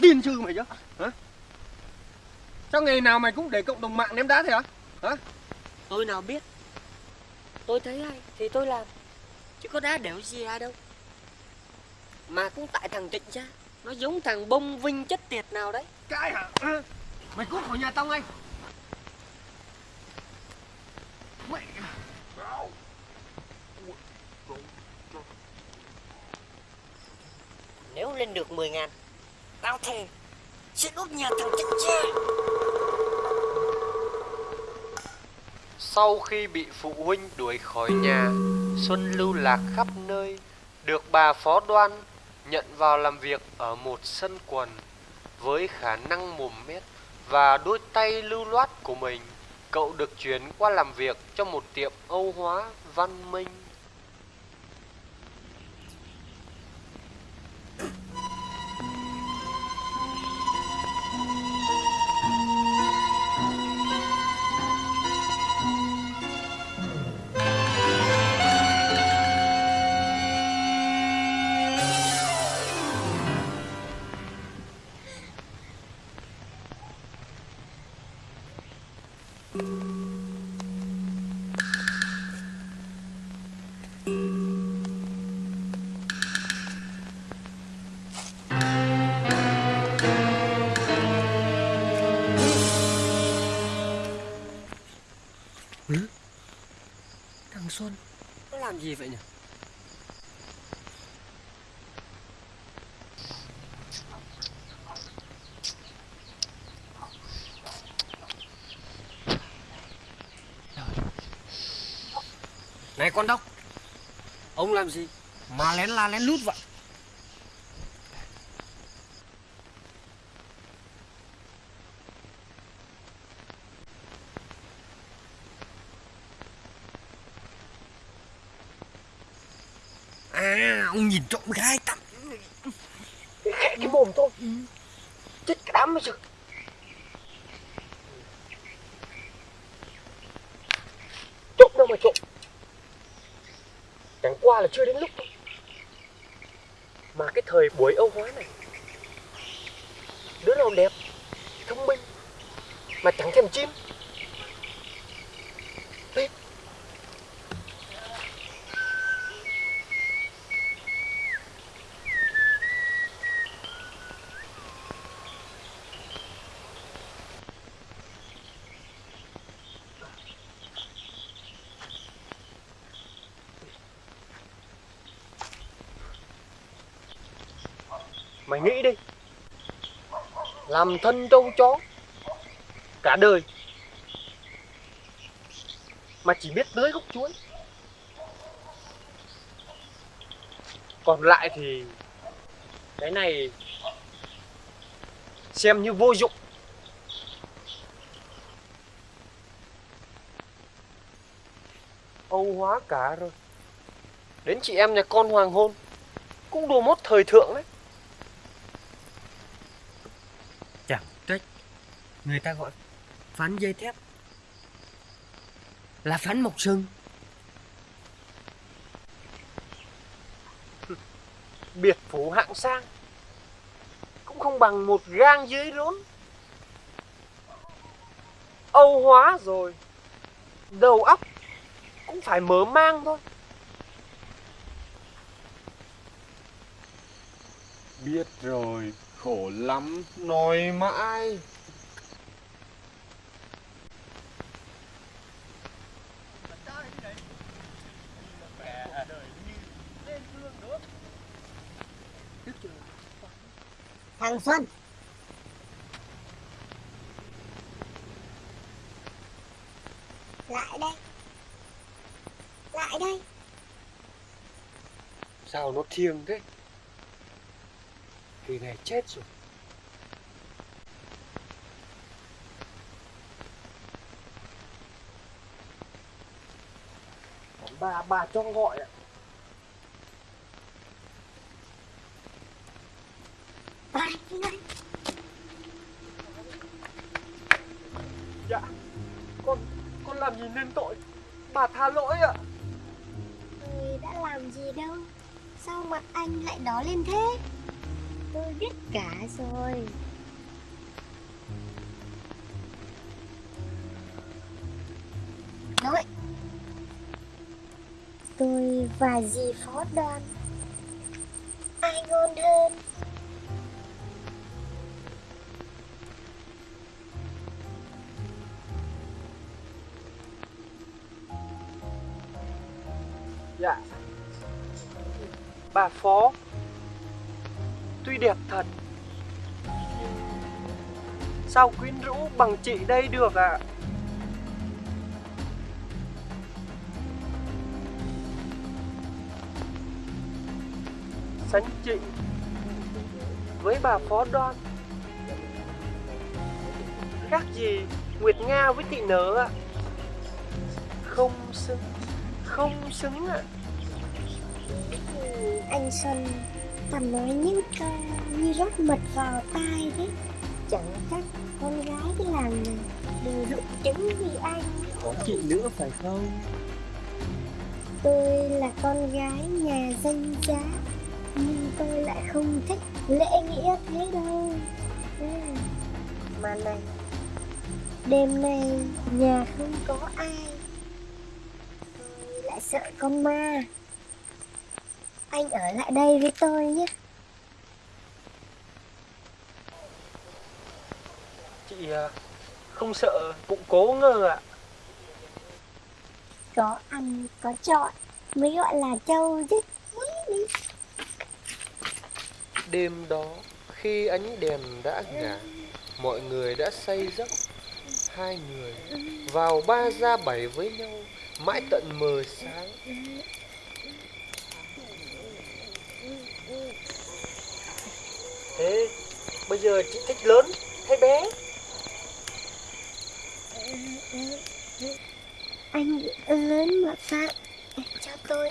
Điên chứ mày chứ hả? Sao ngày nào mày cũng để cộng đồng mạng ném đá thế hả? Hả? Tôi nào biết? Tôi thấy hay thì tôi làm. Chứ có đá đẻo gì ai đâu. Mà cũng tại thằng Trịnh cha Nó giống thằng bông vinh chất tiệt nào đấy. Cái Hả? mày cút khỏi nhà tao ngay mày Nếu lên được 10 ngàn Tao thề Sẽ đốt nhà thằng chết cha Sau khi bị phụ huynh đuổi khỏi nhà, Xuân lưu lạc khắp nơi, được bà phó đoan nhận vào làm việc ở một sân quần. Với khả năng mồm mép và đôi tay lưu loát của mình, cậu được chuyển qua làm việc cho một tiệm Âu hóa văn minh. Gì vậy nhỉ? Này con đốc, Ông làm gì? Mà lén la lén lút vậy. Ông nhìn trộm gái tắm. Khẽ cái mồm thôi ừ. Chết cả đám bây giờ Trộm đâu mà trộm Chẳng qua là chưa đến lúc thôi. Mà cái thời buổi Âu hóa này, Đứa nào đẹp, Thông minh, Mà chẳng thèm chim. Tiếp mày nghĩ đi. Làm thân trâu chó. Cả đời. Mà chỉ biết tưới gốc chuối. Còn lại thì, cái này xem như vô dụng. Âu hóa cả rồi. Đến chị em nhà con hoàng hôn cũng đồ mốt thời thượng đấy Chẳng trách Người ta gọi phán dây thép. Là phán mộc sừng biệt phủ hạng sang. Cũng không bằng một gang dưới rốn. Âu hóa rồi. Đầu óc cũng phải mở mang thôi. Biết rồi, khổ lắm, nói mãi. Thằng Xuân. Lại đây. Lại đây. Sao nó thiêng thế? Kỳ này chết rồi. Bà bà cho gọi ạ. Dạ con con làm gì nên tội? Bà tha lỗi ạ. Làm gì đâu? Sao mặt anh lại đỏ lên thế? Tôi biết cả rồi. Nói. Tôi và dì phó đoàn. Ai ngon hơn? Dạ Bà Phó, Tuy đẹp thật, Sao quyến rũ bằng chị đây được ạ? Sánh chị Với bà Phó Đoan, Khác gì Nguyệt Nga với thị Nở ạ. Không xứng Không xứng ạ. Anh Xuân toàn nói những câu như rót mật vào tai thế Chẳng chắc con gái cái làng này đều rụng trứng vì anh Có chị nữa phải không? Tôi là con gái nhà danh giá Nhưng tôi lại không thích lễ nghĩa thế đâu ừ. Mà này Đêm nay nhà không có ai Tôi lại sợ con ma Anh ở lại đây với tôi nhé Chị à, không sợ bụng cố ngơ ạ Có ăn có chọn mới gọi là trâu chứ Đêm đó, khi ánh đèn đã ngả, mọi người đã say giấc. Hai người vào ba ra bảy với nhau, mãi tận mờ sáng. Thế bây giờ chị thích lớn hay bé? Anh lớn mà sao cho tôi.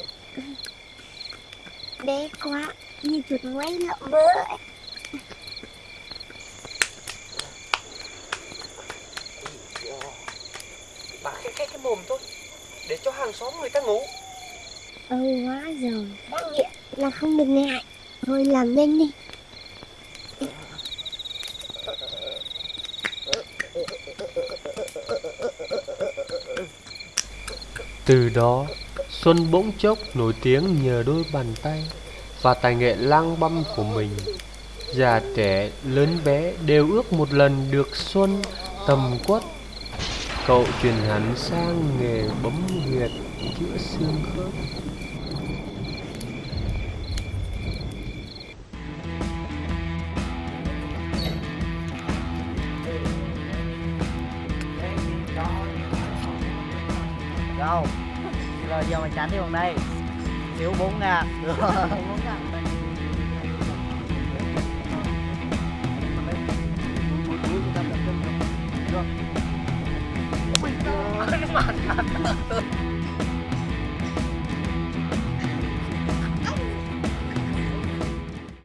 Bé quá như chuột ngoáy lợm ấy. Bà khẽ khẽ cái mồm thôi Để cho hàng xóm người ta ngủ. Âu quá rồi Đã nghiện là không được ngại. Thôi làm nhanh đi Từ đó, Xuân bỗng chốc nổi tiếng nhờ đôi bàn tay và tài nghệ lang băm của mình. Già trẻ, lớn bé đều ước một lần được Xuân tầm quất. Cậu chuyển hẳn sang nghề bấm huyệt chữa xương khớp. Đâu Rồi giờ mày tránh đi bằng đây. Thiếu 4 ngàn. Được 4 ngàn.